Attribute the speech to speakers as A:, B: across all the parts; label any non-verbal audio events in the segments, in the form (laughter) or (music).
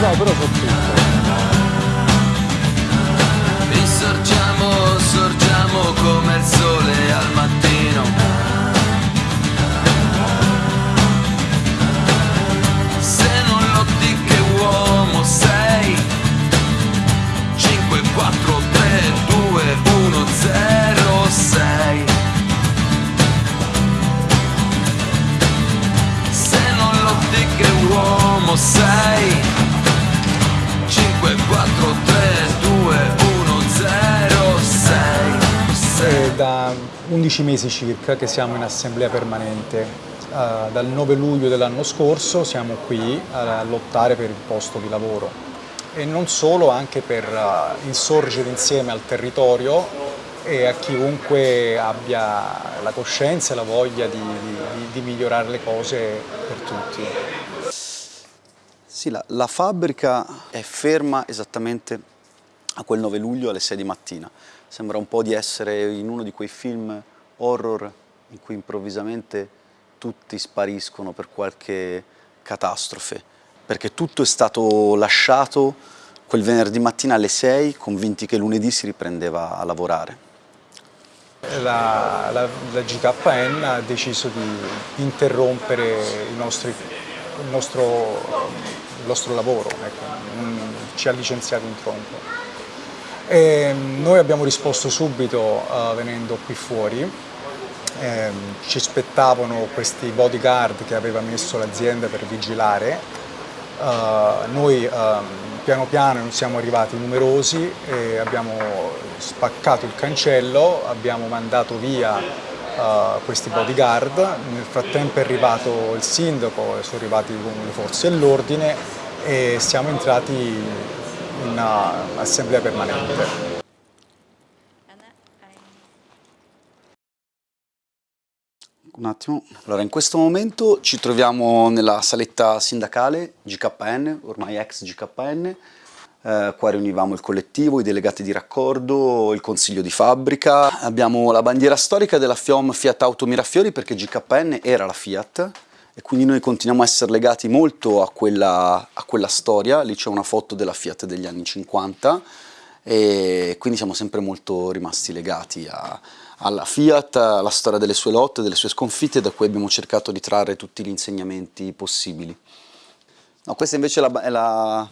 A: No, però 11 mesi circa che siamo in assemblea permanente. Eh, dal 9 luglio dell'anno scorso siamo qui a lottare per il posto di lavoro e non solo, anche per eh, insorgere insieme al territorio e a chiunque abbia la coscienza e la voglia di, di- di migliorare le cose per tutti.
B: Sì, la, la fabbrica è ferma esattamente a quel 9 luglio alle 6 di mattina. Sembra un po' di essere in uno di quei film horror in cui improvvisamente tutti spariscono per qualche catastrofe, perché tutto è stato lasciato quel venerdì mattina alle 6, convinti che lunedì si riprendeva a lavorare.
A: La, la- la GKN ha deciso di interrompere i nostri- il, nostro, il nostro lavoro, ecco, ci ha licenziato in tronco. E noi abbiamo risposto subito eh, venendo qui fuori, Ehm, ci aspettavano questi bodyguard che aveva messo l'azienda per vigilare, Uh, noi ehm, piano piano siamo arrivati numerosi abbiamo spaccato il cancello, abbiamo mandato via eh, questi bodyguard, nel frattempo è arrivato il sindaco, sono arrivati le forze dell'ordine e siamo entrati in uh, assemblea permanente.
B: Un attimo. Allora, in questo momento ci troviamo nella saletta sindacale GKN, ormai ex GKN. Eh, qua riunivamo il collettivo, i delegati di raccordo, il consiglio di fabbrica. Abbiamo la bandiera storica della FIOM Fiat Auto Mirafiori perché GKN era la Fiat e quindi noi continuiamo a essere legati molto a quella, a quella storia. Lì c'è una foto della Fiat degli anni 50 e quindi siamo sempre molto rimasti legati a- alla Fiat, alla storia delle sue lotte, delle sue sconfitte, da cui abbiamo cercato di trarre tutti gli insegnamenti possibili. No, questa invece è la, è la-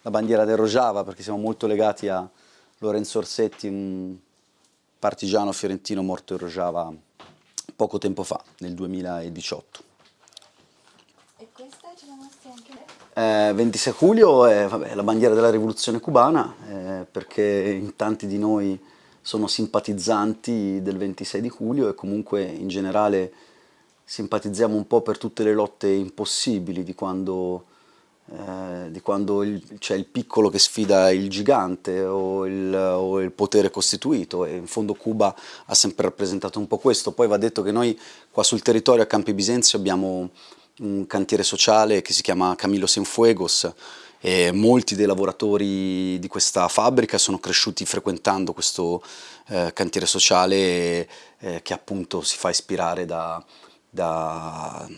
B: la bandiera del Rojava, perché siamo molto legati a Lorenzo Orsetti, un partigiano fiorentino morto in Rojava poco tempo fa, nel 2018.
C: E questa ce la mostri anche lei?
B: Eh, 26 luglio è vabbè, la bandiera della rivoluzione cubana, eh, perché in tanti di noi sono simpatizzanti del 26 di luglio e comunque in generale simpatizziamo un po' per tutte le lotte impossibili di quando, eh, quando c'è il piccolo che sfida il gigante o il, o il potere costituito e in fondo Cuba ha sempre rappresentato un po' questo. Poi va detto che noi qua sul territorio a Campi Bisenzio abbiamo un cantiere sociale che si chiama Camilo Cienfuegos e molti dei lavoratori di questa fabbrica sono cresciuti frequentando questo eh, cantiere sociale eh, che appunto si fa ispirare da- da-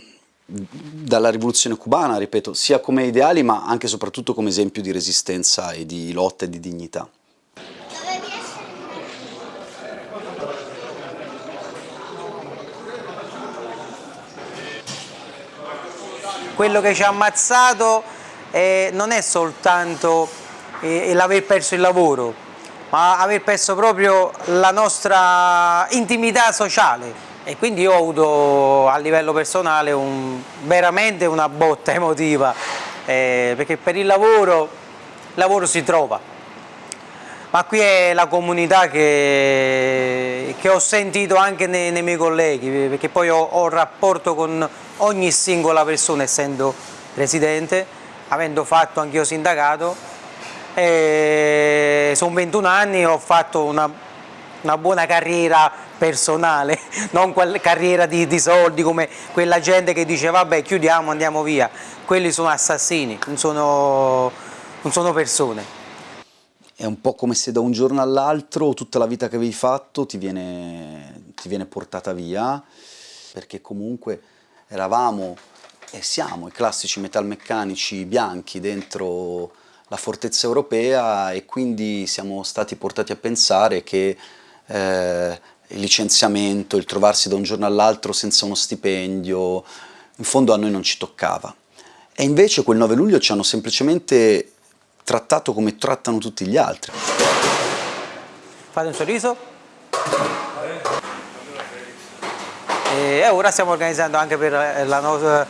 B: dalla rivoluzione cubana, ripeto, sia come ideali ma anche e soprattutto come esempio di resistenza e di lotta e di dignità.
D: Quello che ci ha ammazzato eh, non è soltanto eh, l'aver perso il lavoro, ma aver perso proprio la nostra intimità sociale. E quindi io ho avuto a livello personale un- veramente una botta emotiva, eh, perché per il lavoro, il lavoro si trova. Ma qui è la comunità che, che ho sentito anche nei, nei miei colleghi, perché poi ho, ho rapporto con ogni singola persona, essendo residente, avendo fatto anch'io sindacato. E sono 21 anni, ho fatto una, una buona carriera personale, (laughs) non quella carriera di, di soldi come quella gente che dice vabbè chiudiamo, andiamo via. Quelli sono assassini, non sono, non sono persone.
B: È un po' come se da un giorno all'altro tutta la vita che avevi fatto ti viene, ti viene portata via, perché comunque eravamo e siamo i classici metalmeccanici bianchi dentro la fortezza europea e quindi siamo stati portati a pensare che eh, il licenziamento, il trovarsi da un giorno all'altro senza uno stipendio, in fondo a noi non ci toccava. E invece quel 9 luglio ci hanno semplicemente trattato come trattano tutti gli altri.
D: Fate un sorriso. E ora stiamo organizzando anche per la nostra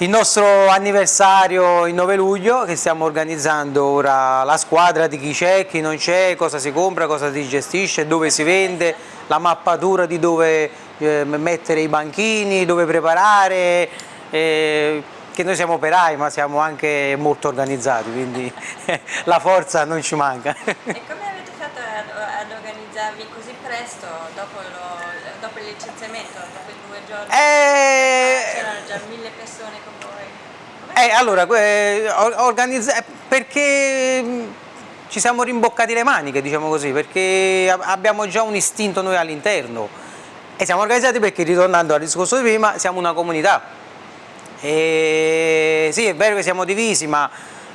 D: il nostro anniversario il 9 luglio che stiamo organizzando ora la squadra di chi c'è, chi non c'è, cosa si compra, cosa si gestisce, dove si vende, la mappatura di dove eh, mettere i banchini, dove preparare, eh, che noi siamo operai ma siamo anche molto organizzati quindi (laughs) la forza non ci manca.
C: E come avete fatto ad, organizzarvi così presto dopo, lo, dopo il licenziamento, dopo i due giorni?
D: Eh...
C: C'erano già mille persone con voi.
D: Eh, allora, eh, organizza- perché mh, ci siamo rimboccati le maniche, diciamo così, perché abbiamo già un istinto noi all'interno e siamo organizzati perché, ritornando al discorso di prima, siamo una comunità. E sì, è vero che siamo divisi, ma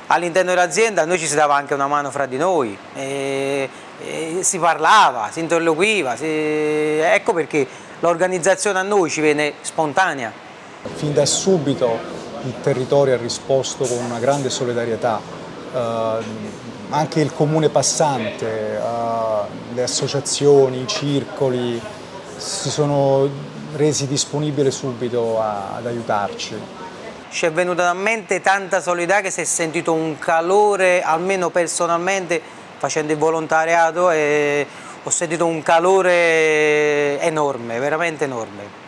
D: all'interno dell'azienda noi ci si dava anche una mano fra di noi, e- e si parlava, si interloquiva, si- ecco perché l'organizzazione a noi ci viene spontanea.
A: Fin da subito il territorio ha risposto con una grande solidarietà, eh, anche il comune passante, eh, le associazioni, i circoli si sono resi disponibili subito a- ad aiutarci.
D: Ci è venuta a mente tanta solidarietà che si è sentito un calore, almeno personalmente, facendo il volontariato, e ho sentito un calore enorme, veramente enorme.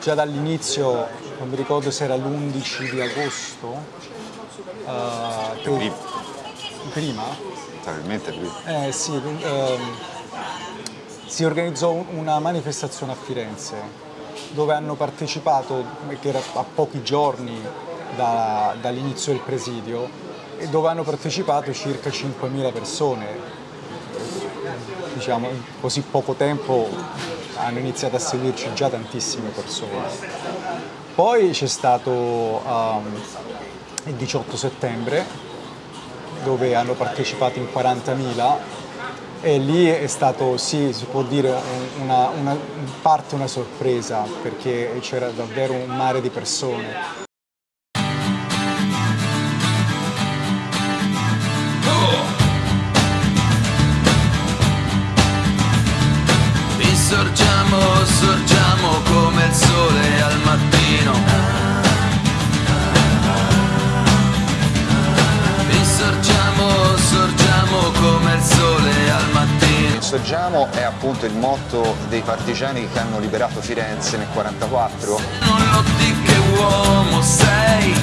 A: Già dall'inizio, non mi ricordo se era l'11 di agosto, eh, che- prima,
E: Probabilmente lui.
A: Eh, sì, ehm, si organizzò un- una manifestazione a Firenze dove hanno partecipato, che era a pochi giorni da- dall'inizio del presidio, e dove hanno partecipato circa 5.000 persone. Diciamo, in così poco tempo hanno iniziato a seguirci già tantissime persone. Poi c'è stato ehm, il 18 settembre, dove hanno partecipato in 40.000 e lì è stato, sì, si può dire, un- una, una- in parte una sorpresa perché c'era davvero un mare di persone.
F: Insorgiamo
E: è appunto il motto dei partigiani che hanno liberato Firenze nel 1944.
F: Non lo di che uomo sei.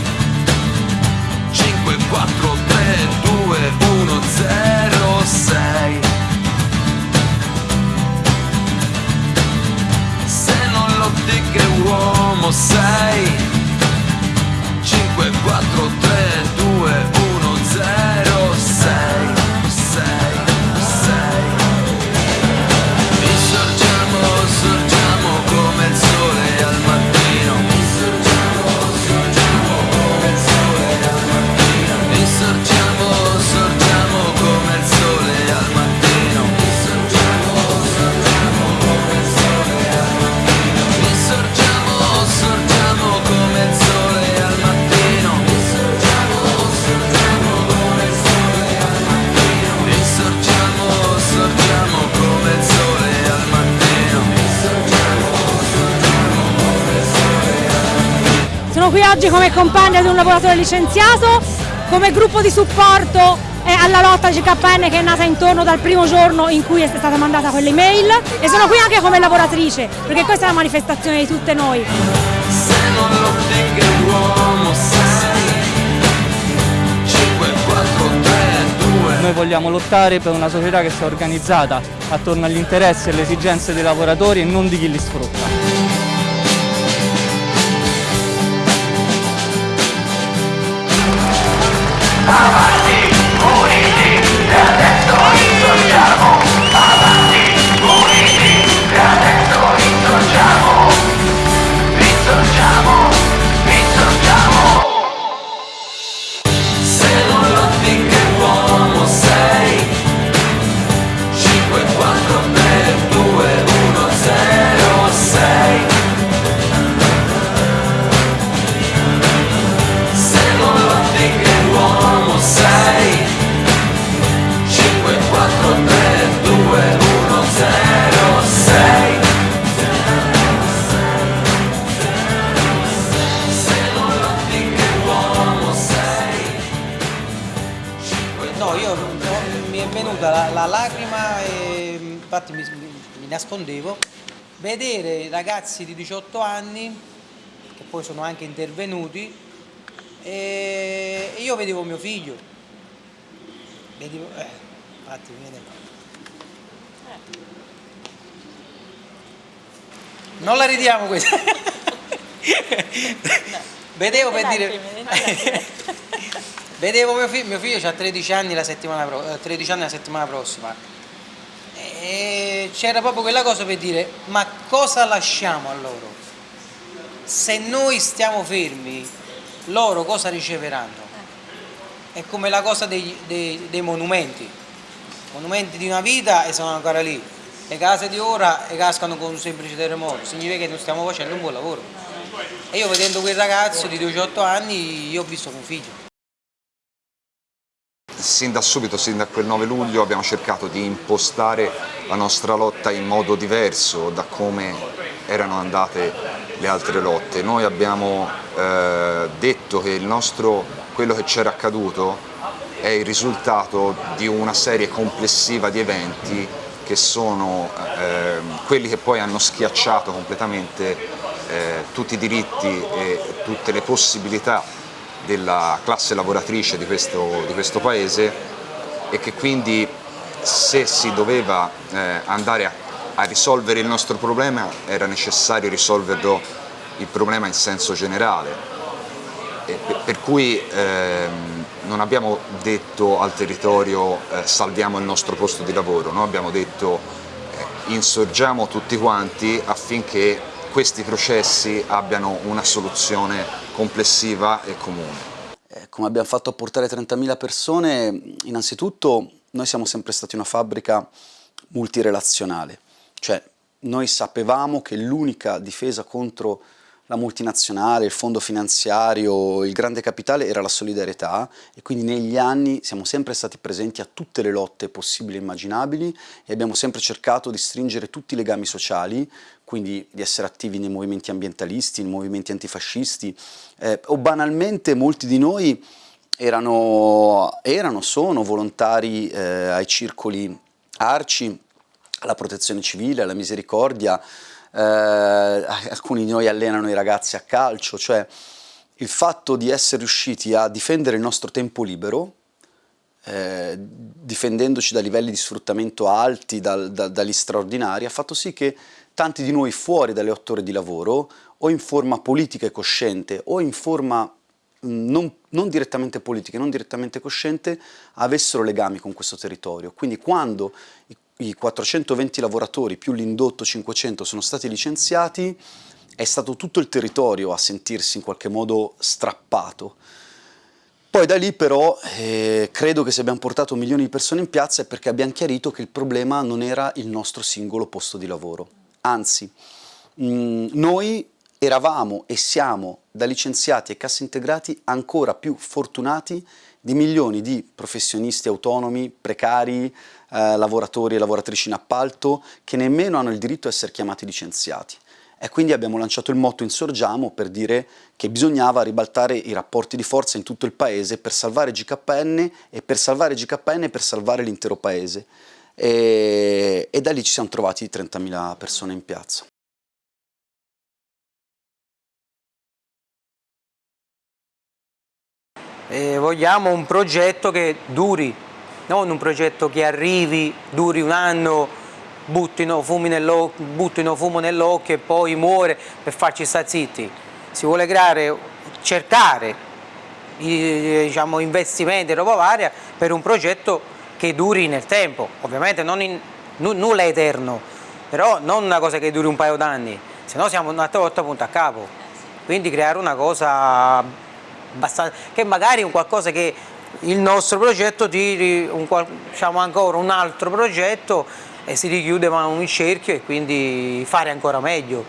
F: 5, 4, 3, 2, 1, 0, 6. Se non lo di che uomo sei. 5, 4, 3, 2, 1, 0,
G: qui oggi come compagna di un lavoratore licenziato, come gruppo di supporto alla lotta GKN che è nata intorno dal primo giorno in cui è stata mandata quell'email e sono qui anche come lavoratrice perché questa è la manifestazione di tutte noi.
F: Se non lo di che uomo sei 5, 4, 3, 2
H: Noi vogliamo lottare per una società che sia organizzata attorno agli interessi e alle esigenze dei lavoratori e non di chi li sfrutta.
F: Insorgiamo,
D: ragazzi di 18 anni, che poi sono anche intervenuti, e io vedevo mio figlio. Vedevo, eh, infatti viene. Non la ridiamo questa. (laughs) Vedevo per dire... (laughs) Vedevo mio figlio, mio figlio ha 13 anni la settimana, 13 eh, anni la settimana prossima e c'era proprio quella cosa per dire ma cosa lasciamo a loro? Se noi stiamo fermi, loro cosa riceveranno? È come la cosa dei, dei, dei monumenti, monumenti di una vita e sono ancora lì, le case di ora cascano con un semplice terremoto, significa che non stiamo facendo un buon lavoro. E io vedendo quel ragazzo di 18 anni, io ho visto mio figlio
E: sin da subito, sin da quel 9 luglio abbiamo cercato di impostare la nostra lotta in modo diverso da come erano andate le altre lotte. Noi abbiamo eh, detto che nostro, quello che c'era accaduto è il risultato di una serie complessiva di eventi che sono eh, quelli che poi hanno schiacciato completamente eh, tutti i diritti e tutte le possibilità della classe lavoratrice di questo, di questo paese e che quindi se si doveva eh, andare a, a, risolvere il nostro problema era necessario risolverlo il problema in senso generale. Per, per, cui ehm, non abbiamo detto al territorio eh, salviamo il nostro posto di lavoro, noi abbiamo detto eh, insorgiamo tutti quanti affinché questi processi abbiano una soluzione complessiva e comune.
B: Eh, come abbiamo fatto a portare 30.000 persone, innanzitutto noi siamo sempre stati una fabbrica multirelazionale, cioè noi sapevamo che l'unica difesa contro la multinazionale, il fondo finanziario, il grande capitale era la solidarietà e quindi negli anni siamo sempre stati presenti a tutte le lotte possibili e immaginabili e abbiamo sempre cercato di stringere tutti i legami sociali, quindi di essere attivi nei movimenti ambientalisti, nei movimenti antifascisti. Eh, o banalmente molti di noi erano, erano sono volontari eh, ai circoli arci, alla protezione civile, alla misericordia, eh, alcuni di noi allenano i ragazzi a calcio, cioè il fatto di essere riusciti a difendere il nostro tempo libero, eh, difendendoci da livelli di sfruttamento alti, dal, da, dagli straordinari, ha fatto sì che tanti di noi fuori dalle otto ore di lavoro, o in forma politica e cosciente, o in forma non, non, direttamente politica, non direttamente cosciente, avessero legami con questo territorio. Quindi quando i i 420 lavoratori più l'indotto 500 sono stati licenziati, è stato tutto il territorio a sentirsi in qualche modo strappato. Poi da lì però eh, credo che se abbiamo portato milioni di persone in piazza è perché abbiamo chiarito che il problema non era il nostro singolo posto di lavoro. Anzi, mh, mm, noi eravamo e siamo da licenziati e cassi integrati ancora più fortunati di milioni di professionisti autonomi, precari, eh, lavoratori e lavoratrici in appalto che nemmeno hanno il diritto a essere chiamati licenziati. E quindi abbiamo lanciato il motto Insorgiamo per dire che bisognava ribaltare i rapporti di forza in tutto il paese per salvare GKN e per salvare GKN e per salvare l'intero paese. E, e da lì ci siamo trovati 30.000 persone in piazza.
D: E vogliamo un progetto che duri, non un progetto che arrivi, duri un anno, buttino, fumo nell'occhio e poi muore per farci stare zitti. Si vuole creare, cercare diciamo, investimenti e roba varia per un progetto che duri nel tempo, ovviamente in, nulla è eterno, però non una cosa che duri un paio d'anni, se no siamo una volta punto a capo. Quindi creare una cosa che magari è un qualcosa che il nostro progetto tiri un, diciamo ancora un altro progetto e si richiude un cerchio e quindi fare ancora meglio.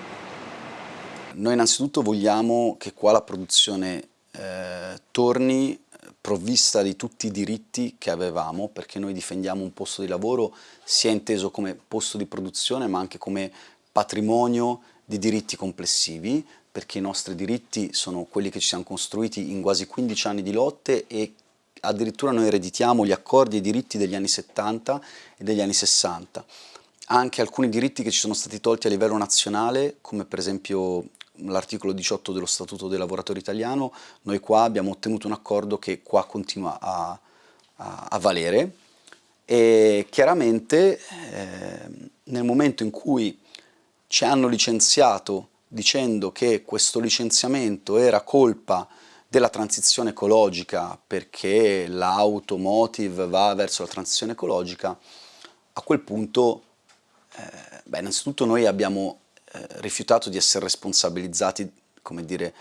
B: Noi innanzitutto vogliamo che qua la produzione eh, torni provvista di tutti i diritti che avevamo perché noi difendiamo un posto di lavoro sia inteso come posto di produzione ma anche come patrimonio di diritti complessivi perché i nostri diritti sono quelli che ci siamo costruiti in quasi 15 anni di lotte e addirittura noi ereditiamo gli accordi e i diritti degli anni 70 e degli anni 60. Anche alcuni diritti che ci sono stati tolti a livello nazionale, come per esempio l'articolo 18 dello Statuto dei lavoratori italiano, noi qua abbiamo ottenuto un accordo che qua continua a, a, a valere e chiaramente eh, nel momento in cui ci hanno licenziato dicendo che questo licenziamento era colpa della transizione ecologica perché l'automotive va verso la transizione ecologica, a quel punto, eh, beh, innanzitutto noi abbiamo eh, rifiutato di essere responsabilizzati, come dire,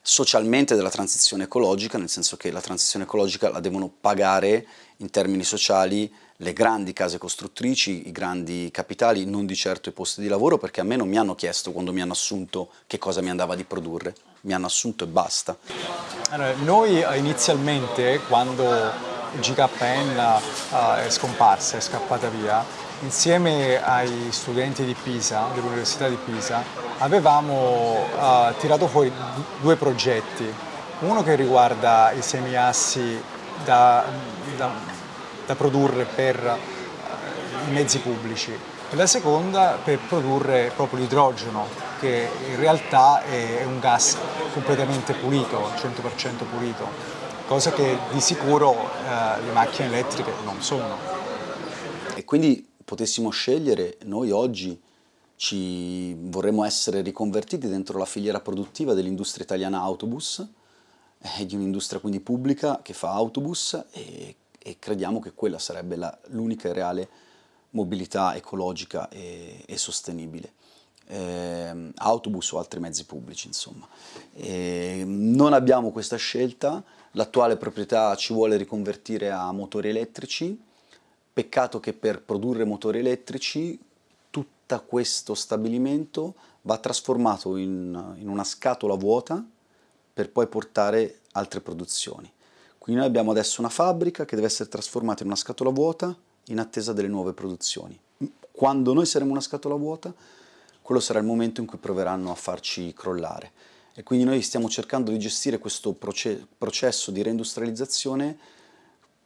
B: socialmente della transizione ecologica, nel senso che la transizione ecologica la devono pagare in termini sociali le grandi case costruttrici, i grandi capitali, non di certo i posti di lavoro, perché a me non mi hanno chiesto quando mi hanno assunto che cosa mi andava di produrre, mi hanno assunto e basta.
A: Allora, noi eh, inizialmente, quando GKN uh, è scomparsa, è scappata via, insieme ai studenti di Pisa, dell'Università di Pisa, avevamo uh, tirato fuori due progetti. Uno che riguarda i semiassi da, da da produrre per eh, i mezzi pubblici e la seconda per produrre proprio l'idrogeno che in realtà è un gas completamente pulito, 100% pulito, cosa che di sicuro eh, le macchine elettriche non sono.
B: E quindi potessimo scegliere, noi oggi ci vorremmo essere riconvertiti dentro la filiera produttiva dell'industria italiana autobus, eh, di un'industria quindi pubblica che fa autobus e e crediamo che quella sarebbe l'unica reale mobilità ecologica e, e sostenibile. Eh, autobus o altri mezzi pubblici insomma. Eh, non abbiamo questa scelta, l'attuale proprietà ci vuole riconvertire a motori elettrici, peccato che per produrre motori elettrici tutto questo stabilimento va trasformato in, in una scatola vuota per poi portare altre produzioni. Quindi noi abbiamo adesso una fabbrica che deve essere trasformata in una scatola vuota in attesa delle nuove produzioni. Quando noi saremo una scatola vuota, quello sarà il momento in cui proveranno a farci crollare. E quindi noi stiamo cercando di gestire questo proce processo di reindustrializzazione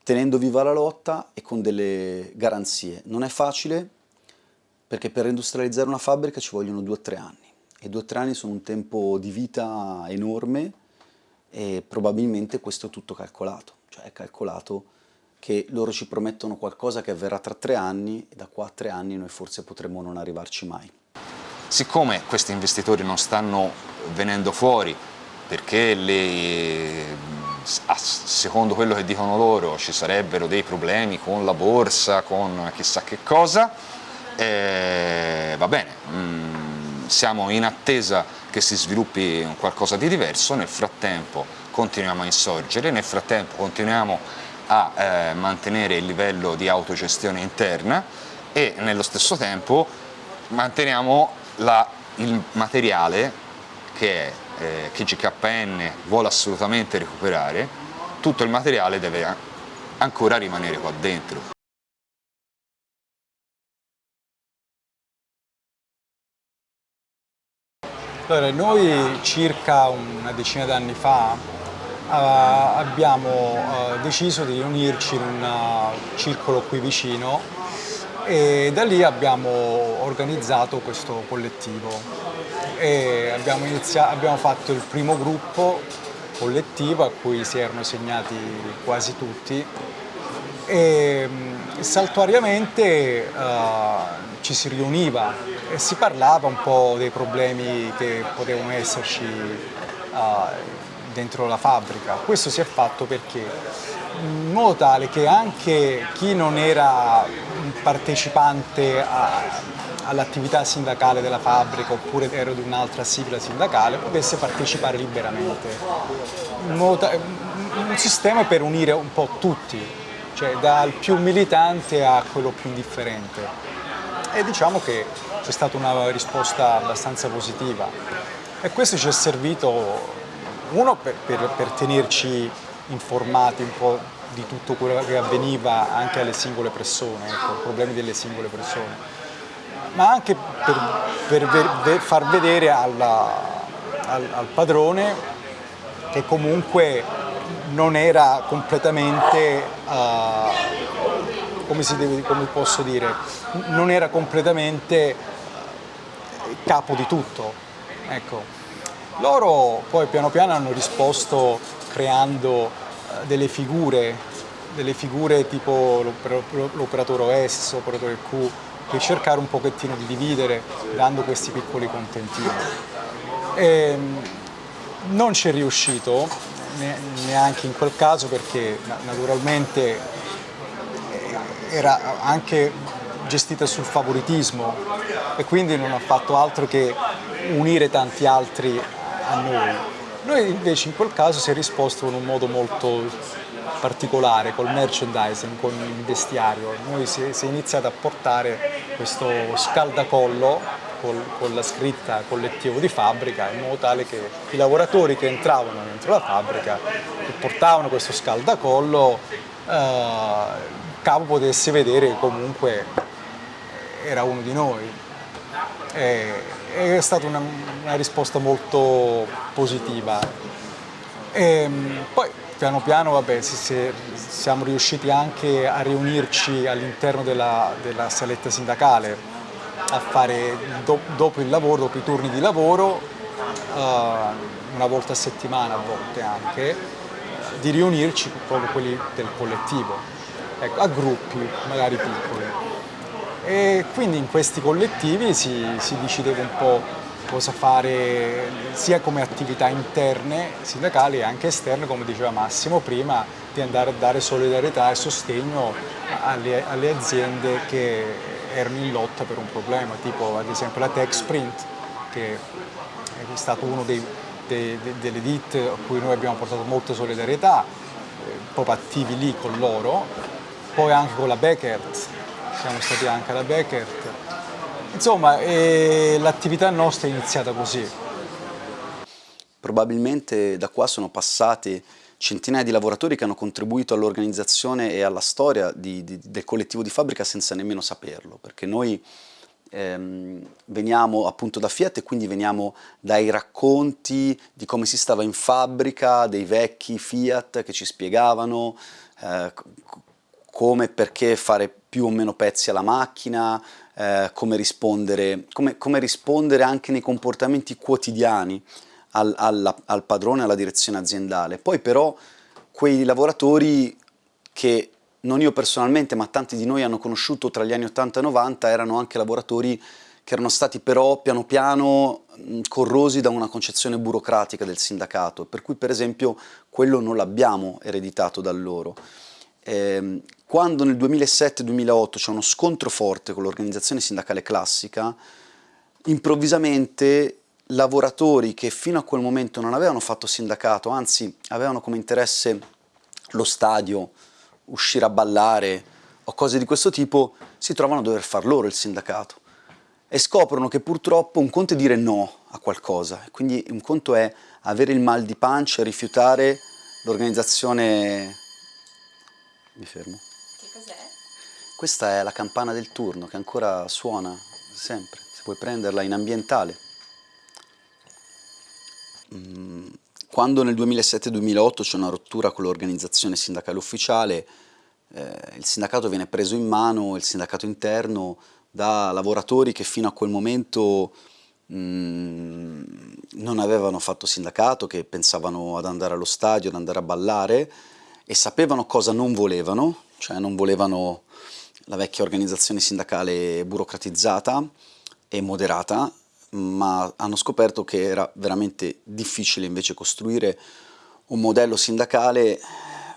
B: tenendo viva la lotta e con delle garanzie. Non è facile perché per reindustrializzare una fabbrica ci vogliono due o tre anni e due o tre anni sono un tempo di vita enorme e probabilmente questo è tutto calcolato, cioè è calcolato che loro ci promettono qualcosa che avverrà tra tre anni e da qua a tre anni noi forse potremmo non arrivarci mai.
E: Siccome questi investitori non stanno venendo fuori perché le, secondo quello che dicono loro ci sarebbero dei problemi con la borsa, con chissà che cosa, eh, va bene, mm, siamo in attesa che si sviluppi qualcosa di diverso, nel frattempo continuiamo a insorgere, nel frattempo continuiamo a eh, mantenere il livello di autogestione interna e nello stesso tempo manteniamo la, il materiale che, eh, che GKN vuole assolutamente recuperare, tutto il materiale deve ancora rimanere qua dentro.
A: Allora, noi circa una decina d'anni fa uh, abbiamo uh, deciso di riunirci in un uh, circolo qui vicino e da lì abbiamo organizzato questo collettivo. Abbiamo, abbiamo fatto il primo gruppo collettivo a cui si erano segnati quasi tutti e saltuariamente ci si riuniva e si parlava un po' dei problemi che potevano esserci uh, dentro la fabbrica. Questo si è fatto perché in modo tale che anche chi non era un partecipante all'attività sindacale della fabbrica oppure era di un'altra sigla sindacale potesse partecipare liberamente. un sistema per unire un po' tutti, cioè dal più militante a quello più indifferente e diciamo che c'è stata una risposta abbastanza positiva. E questo ci è servito uno per, per, per tenerci informati un po' di tutto quello che avveniva anche alle singole persone, ecco, problemi delle singole persone, ma anche per, per far vedere alla, al, al padrone che comunque non era completamente, uh, come, deve, come, posso dire, non era completamente capo di tutto. Ecco. Loro poi piano piano hanno risposto creando uh, delle figure, delle figure tipo l'operatore OS, l'operatore Q, per cercare un pochettino di dividere dando questi piccoli contentini. E, ehm, non ci è riuscito, neanche in quel caso perché naturalmente eh, era anche gestita sul favoritismo e quindi non ha fatto altro che unire tanti altri a noi. Noi invece in quel caso si è risposto in un modo molto particolare, col merchandising, con il vestiario. Noi si, si è iniziato a portare questo scaldacollo col, con la scritta collettivo di fabbrica in modo tale che i lavoratori che entravano dentro la fabbrica e portavano questo scaldacollo eh, capo potesse vedere che comunque era uno di noi. E, è stata una, una risposta molto positiva. E, ehm, poi piano piano vabbè, si, si, siamo riusciti anche a riunirci all'interno della, della saletta sindacale a fare do, dopo il lavoro, dopo i turni di lavoro, uh, una volta a settimana a volte anche, di riunirci proprio quelli del collettivo, ecco, a gruppi magari piccoli. E quindi in questi collettivi si, si decideva un po' cosa fare sia come attività interne sindacali e anche esterne, come diceva Massimo prima, di andare a dare solidarietà e sostegno alle, alle aziende che erano in lotta per un problema, tipo ad esempio la TechSprint, che è stato uno dei, dei, delle ditte a cui noi abbiamo portato molta solidarietà, eh, proprio attivi lì con loro, poi anche con la Beckert, siamo stati anche alla Beckert. Insomma, eh, l'attività nostra è iniziata così.
B: Probabilmente da qua sono passati centinaia di lavoratori che hanno contribuito all'organizzazione e alla storia di, di, del collettivo di fabbrica senza nemmeno saperlo, perché noi ehm, veniamo appunto da Fiat e quindi veniamo dai racconti di come si stava in fabbrica, dei vecchi Fiat che ci spiegavano eh, come e perché fare più o meno pezzi alla macchina, eh, come, rispondere, come, come rispondere anche nei comportamenti quotidiani al, alla, al padrone, alla direzione aziendale. Poi però quei lavoratori che non io personalmente, ma tanti di noi hanno conosciuto tra gli anni 80 e 90, erano anche lavoratori che erano stati però piano piano corrosi da una concezione burocratica del sindacato, per cui per esempio quello non l'abbiamo ereditato da loro. Eh, quando nel 2007-2008 c'è uno scontro forte con l'organizzazione sindacale classica, improvvisamente lavoratori che fino a quel momento non avevano fatto sindacato, anzi avevano come interesse lo stadio, uscire a ballare o cose di questo tipo, si trovano a dover far loro il sindacato e scoprono che purtroppo un conto è dire no a qualcosa, quindi un conto è avere il mal di pancia e rifiutare l'organizzazione... Mi fermo.
C: Che cos'è?
B: Questa è la campana del turno che ancora suona sempre, se puoi prenderla in ambientale. Mm, quando nel 2007-2008 c'è una rottura con l'organizzazione sindacale ufficiale, eh, il sindacato viene preso in mano, il sindacato interno, da lavoratori che fino a quel momento mm, non avevano fatto sindacato, che pensavano ad andare allo stadio, ad andare a ballare e sapevano cosa non volevano, cioè non volevano la vecchia organizzazione sindacale burocratizzata e moderata, ma hanno scoperto che era veramente difficile invece costruire un modello sindacale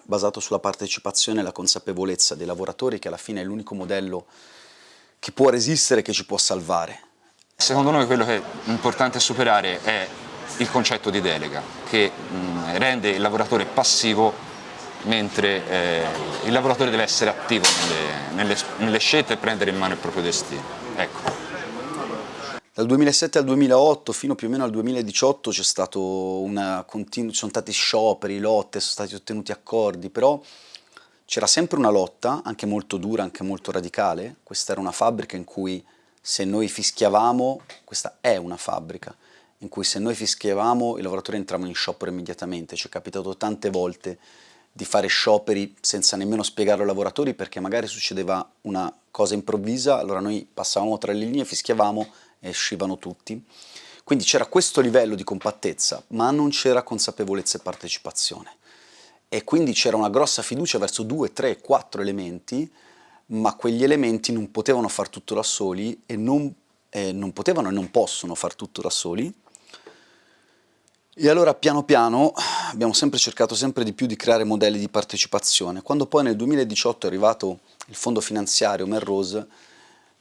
B: basato sulla partecipazione e la consapevolezza dei lavoratori che alla fine è l'unico modello che può resistere, che ci può salvare.
E: Secondo noi quello che è importante superare è il concetto di delega, che rende il lavoratore passivo mentre eh, il lavoratore deve essere attivo nelle, nelle, nelle, scelte e prendere in mano il proprio destino. Ecco.
B: Dal 2007 al 2008 fino più o meno al 2018 c'è stato una continua, ci sono stati scioperi, lotte, sono stati ottenuti accordi, però c'era sempre una lotta, anche molto dura, anche molto radicale. Questa era una fabbrica in cui se noi fischiavamo, questa è una fabbrica, in cui se noi fischiavamo i lavoratori entravano in sciopero immediatamente, ci è capitato tante volte di fare scioperi senza nemmeno spiegarlo ai lavoratori perché magari succedeva una cosa improvvisa, allora noi passavamo tra le linee, fischiavamo e uscivano tutti. Quindi c'era questo livello di compattezza, ma non c'era consapevolezza e partecipazione. E quindi c'era una grossa fiducia verso due, tre, quattro elementi, ma quegli elementi non potevano far tutto da soli e non, eh, non potevano e non possono far tutto da soli, e allora piano piano abbiamo sempre cercato sempre di più di creare modelli di partecipazione. Quando poi nel 2018 è arrivato il fondo finanziario Melrose,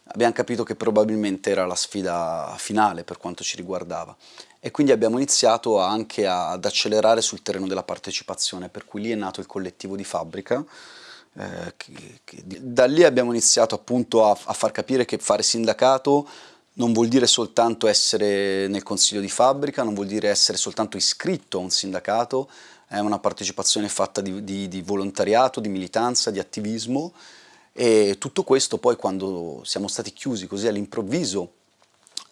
B: abbiamo capito che probabilmente era la sfida finale per quanto ci riguardava e quindi abbiamo iniziato anche ad accelerare sul terreno della partecipazione, per cui lì è nato il collettivo di fabbrica, eh, che, che, da lì abbiamo iniziato appunto a, a far capire che fare sindacato non vuol dire soltanto essere nel consiglio di fabbrica, non vuol dire essere soltanto iscritto a un sindacato, è una partecipazione fatta di, di, di volontariato, di militanza, di attivismo. E tutto questo poi quando siamo stati chiusi così all'improvviso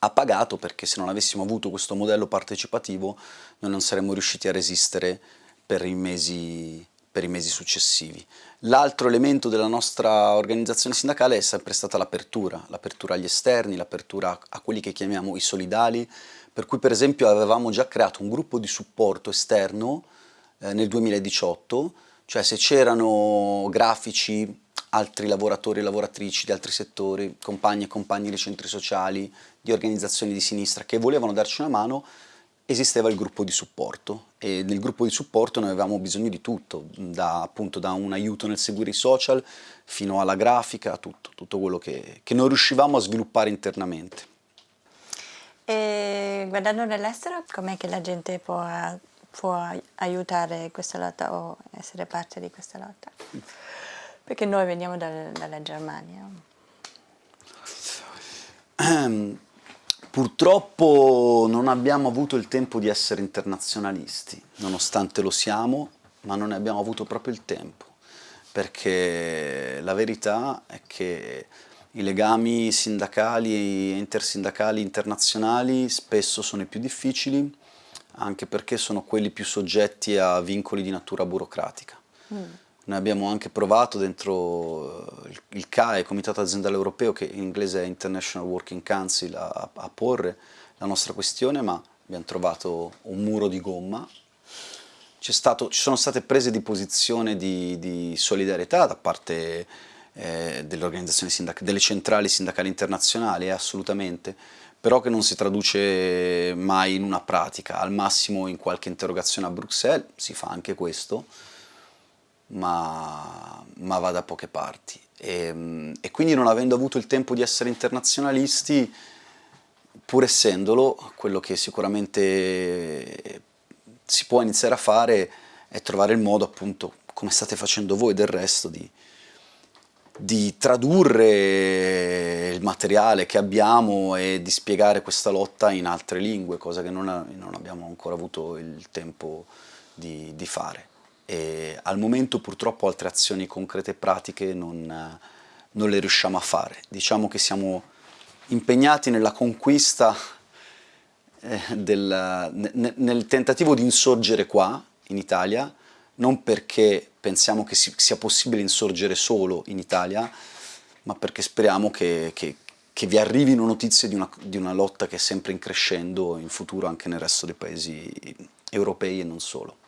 B: ha pagato perché se non avessimo avuto questo modello partecipativo noi non saremmo riusciti a resistere per i mesi per i mesi successivi. L'altro elemento della nostra organizzazione sindacale è sempre stata l'apertura, l'apertura agli esterni, l'apertura a quelli che chiamiamo i solidali, per cui per esempio avevamo già creato un gruppo di supporto esterno eh, nel 2018, cioè se c'erano grafici, altri lavoratori e lavoratrici di altri settori, compagni e compagni dei centri sociali, di organizzazioni di sinistra che volevano darci una mano, esisteva il gruppo di supporto e nel gruppo di supporto noi avevamo bisogno di tutto, da, appunto da un aiuto nel seguire i social fino alla grafica, tutto, tutto quello che, che non riuscivamo a sviluppare internamente.
C: E guardando nell'estero, com'è che la gente può, può aiutare questa lotta o essere parte di questa lotta? Perché noi veniamo dal, dalla Germania.
B: Purtroppo non abbiamo avuto il tempo di essere internazionalisti, nonostante lo siamo, ma non ne abbiamo avuto proprio il tempo, perché la verità è che i legami sindacali e intersindacali internazionali spesso sono i più difficili, anche perché sono quelli più soggetti a vincoli di natura burocratica. Mm. Noi abbiamo anche provato dentro eh, il CAE, Comitato Aziendale Europeo, che in inglese è International Working Council, a, a porre la nostra questione, ma abbiamo trovato un muro di gomma. Stato, ci sono state prese di posizione di, di solidarietà da parte eh, delle organizzazioni sindacali, delle centrali sindacali internazionali, eh, assolutamente, però che non si traduce mai in una pratica, al massimo in qualche interrogazione a Bruxelles, si fa anche questo, ma, ma va da poche parti. E, e, quindi non avendo avuto il tempo di essere internazionalisti, pur essendolo, quello che sicuramente si può iniziare a fare è trovare il modo, appunto, come state facendo voi del resto, di, di tradurre il materiale che abbiamo e di spiegare questa lotta in altre lingue, cosa che non, non abbiamo ancora avuto il tempo di, di fare e al momento purtroppo altre azioni concrete e pratiche non, non le riusciamo a fare. Diciamo che siamo impegnati nella conquista, eh, del, nel, nel tentativo di insorgere qua, in Italia, non perché pensiamo che si, sia possibile insorgere solo in Italia, ma perché speriamo che, che, che vi arrivino notizie di una, di una lotta che è sempre in crescendo in futuro anche nel resto dei paesi europei e non solo.